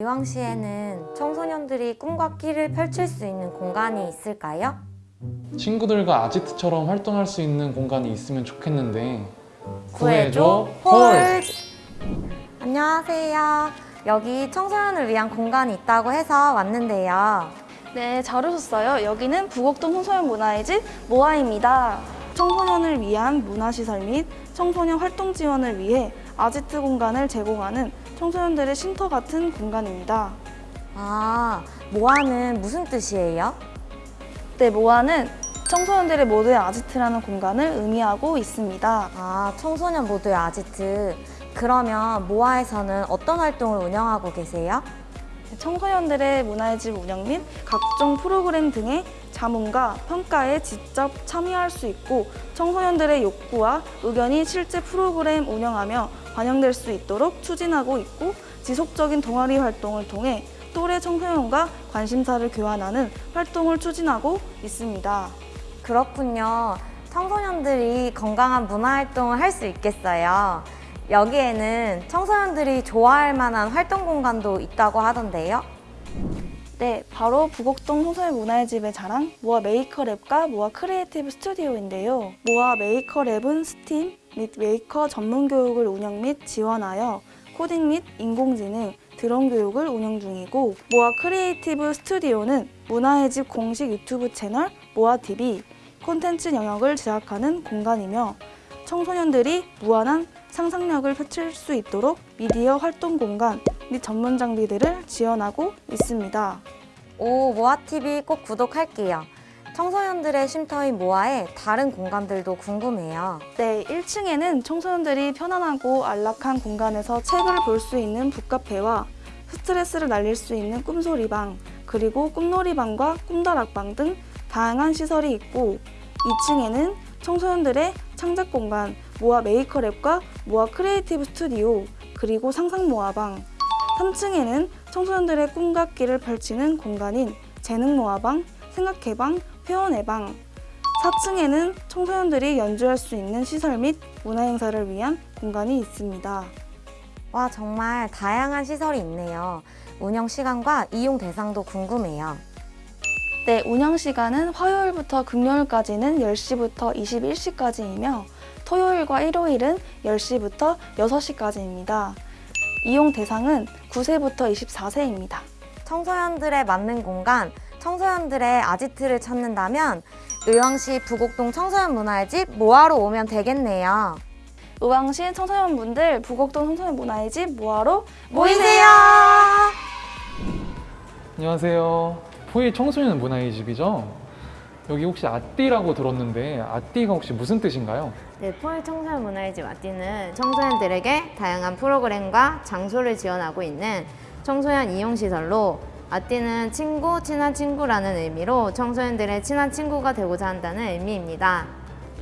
의왕시에는 청소년들이 꿈과 끼를 펼칠 수 있는 공간이 있을까요? 친구들과 아지트처럼 활동할 수 있는 공간이 있으면 좋겠는데 구해줘 홀! 안녕하세요. 여기 청소년을 위한 공간이 있다고 해서 왔는데요. 네, 잘 오셨어요. 여기는 부곡동 청소년 문화의 집 모아입니다. 청소년을 위한 문화시설 및 청소년 활동 지원을 위해 아지트 공간을 제공하는 청소년들의 쉼터 같은 공간입니다. 아, 모아는 무슨 뜻이에요? 네, 모아는 청소년들의 모두의 아지트라는 공간을 의미하고 있습니다. 아, 청소년 모두의 아지트. 그러면 모아에서는 어떤 활동을 운영하고 계세요? 청소년들의 문화의 집 운영 및 각종 프로그램 등의 자문과 평가에 직접 참여할 수 있고 청소년들의 욕구와 의견이 실제 프로그램 운영하며 반영될 수 있도록 추진하고 있고 지속적인 동아리 활동을 통해 또래 청소년과 관심사를 교환하는 활동을 추진하고 있습니다. 그렇군요. 청소년들이 건강한 문화활동을 할 수 있겠어요. 여기에는 청소년들이 좋아할 만한 활동 공간도 있다고 하던데요. 네, 바로 부곡동 청소년 문화의 집의 자랑 모아 메이커랩과 모아 크리에이티브 스튜디오인데요. 모아 메이커랩은 스팀 및 메이커 전문 교육을 운영 및 지원하여 코딩 및 인공지능, 드론 교육을 운영 중이고 모아 크리에이티브 스튜디오는 문화의 집 공식 유튜브 채널 모아TV 콘텐츠 영상을 제작하는 공간이며 청소년들이 무한한 상상력을 펼칠 수 있도록 미디어 활동 공간 및 전문 장비들을 지원하고 있습니다. 오, 모아TV 꼭 구독할게요. 청소년들의 쉼터인 모아의 다른 공간들도 궁금해요. 네, 1층에는 청소년들이 편안하고 안락한 공간에서 책을 볼 수 있는 북카페와 스트레스를 날릴 수 있는 꿈소리방, 그리고 꿈놀이방과 꿈다락방 등 다양한 시설이 있고 2층에는 청소년들의 창작 공간 모아 메이커랩과 모아 크리에이티브 스튜디오 그리고 상상 모아방 3층에는 청소년들의 꿈과 끼를 펼치는 공간인 재능 모아방, 생각해방, 회원의방 4층에는 청소년들이 연주할 수 있는 시설 및 문화 행사를 위한 공간이 있습니다. 와, 정말 다양한 시설이 있네요. 운영 시간과 이용 대상도 궁금해요. 네, 운영 시간은 화요일부터 금요일까지는 10시부터 21시까지이며 토요일과 일요일은 10시부터 6시까지입니다. 이용 대상은 9세부터 24세입니다. 청소년들의 맞는 공간, 청소년들의 아지트를 찾는다면 의왕시 부곡동 청소년 문화의 집 모아로 오면 되겠네요. 의왕시 청소년분들 부곡동 청소년 문화의 집 모아로 모이세요! 안녕하세요 포이 청소년 문화의 집이죠? 여기 혹시 아띠라고 들었는데 아띠가 혹시 무슨 뜻인가요? 네, 포일 청소년 문화의 집 아띠는 청소년들에게 다양한 프로그램과 장소를 지원하고 있는 청소년 이용시설로 아띠는 친구, 친한 친구라는 의미로 청소년들의 친한 친구가 되고자 한다는 의미입니다.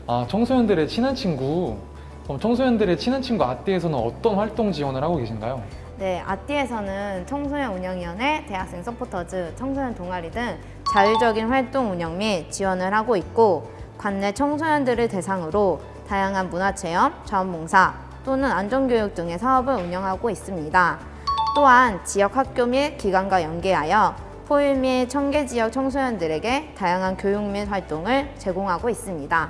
아 청소년들의 친한 친구 그럼 청소년들의 친한 친구 아띠에서는 어떤 활동 지원을 하고 계신가요? 네, 아띠에서는 청소년 운영위원회, 대학생 서포터즈, 청소년 동아리 등 자율적인 활동 운영 및 지원을 하고 있고 관내 청소년들을 대상으로 다양한 문화체험, 자원봉사 또는 안전교육 등의 사업을 운영하고 있습니다. 또한 지역 학교 및 기관과 연계하여 포일 및 청계 지역 청소년들에게 다양한 교육 및 활동을 제공하고 있습니다.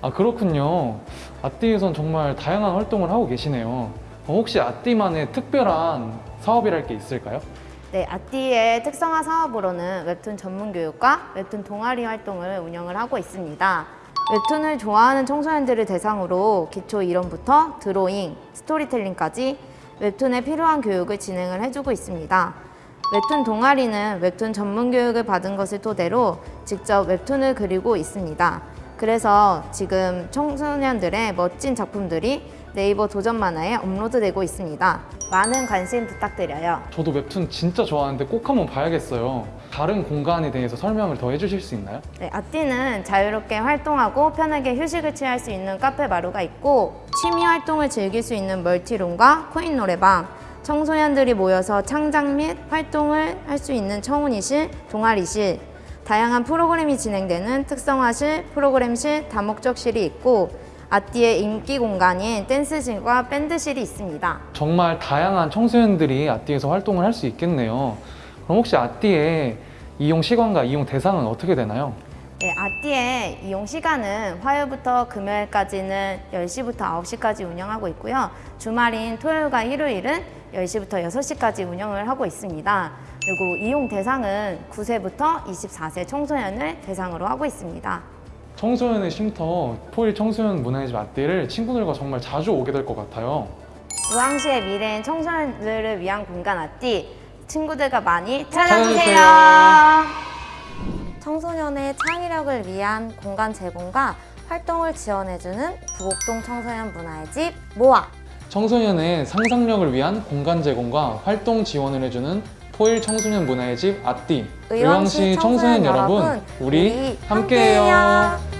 아 그렇군요 아띠에선 정말 다양한 활동을 하고 계시네요 어, 혹시 아띠만의 특별한 사업이랄 게 있을까요? 네, 아띠의 특성화 사업으로는 웹툰 전문 교육과 웹툰 동아리 활동을 운영을 하고 있습니다. 웹툰을 좋아하는 청소년들을 대상으로 기초 이론부터 드로잉, 스토리텔링까지 웹툰에 필요한 교육을 진행을 해주고 있습니다. 웹툰 동아리는 웹툰 전문 교육을 받은 것을 토대로 직접 웹툰을 그리고 있습니다. 그래서 지금 청소년들의 멋진 작품들이 네이버 도전 만화에 업로드되고 있습니다. 많은 관심 부탁드려요. 저도 웹툰 진짜 좋아하는데 꼭 한번 봐야겠어요 다른 공간에 대해서 설명을 더 해주실 수 있나요? 네, 아띠는 자유롭게 활동하고 편하게 휴식을 취할 수 있는 카페 마루가 있고 취미 활동을 즐길 수 있는 멀티룸과 코인 노래방 청소년들이 모여서 창작 및 활동을 할 수 있는 청운이실, 동아리실 다양한 프로그램이 진행되는 특성화실, 프로그램실, 다목적실이 있고 아띠의 인기 공간인 댄스실과 밴드실이 있습니다. 정말 다양한 청소년들이 아띠에서 활동을 할 수 있겠네요. 그럼 혹시 아띠의 이용 시간과 이용 대상은 어떻게 되나요? 네, 아띠의 이용 시간은 화요일부터 금요일까지는 10시부터 9시까지 운영하고 있고요. 주말인 토요일과 일요일은 10시부터 6시까지 운영을 하고 있습니다. 그리고 이용 대상은 9세부터 24세 청소년을 대상으로 하고 있습니다. 청소년의 쉼터 포일 청소년 문화의 집 아띠를 친구들과 정말 자주 오게 될 것 같아요. 우왕시의 미래인 청소년들을 위한 공간 아띠 친구들과 많이 찾아주세요. 찾아주세요. 청소년의 창의력을 위한 공간 제공과 활동을 지원해주는 부곡동 청소년 문화의 집 모아 청소년의 상상력을 위한 공간 제공과 활동 지원을 해주는 포일 청소년 문화의 집 아띠 의왕시 청소년 여러분, 우리 우리 함께해요. 함께해요.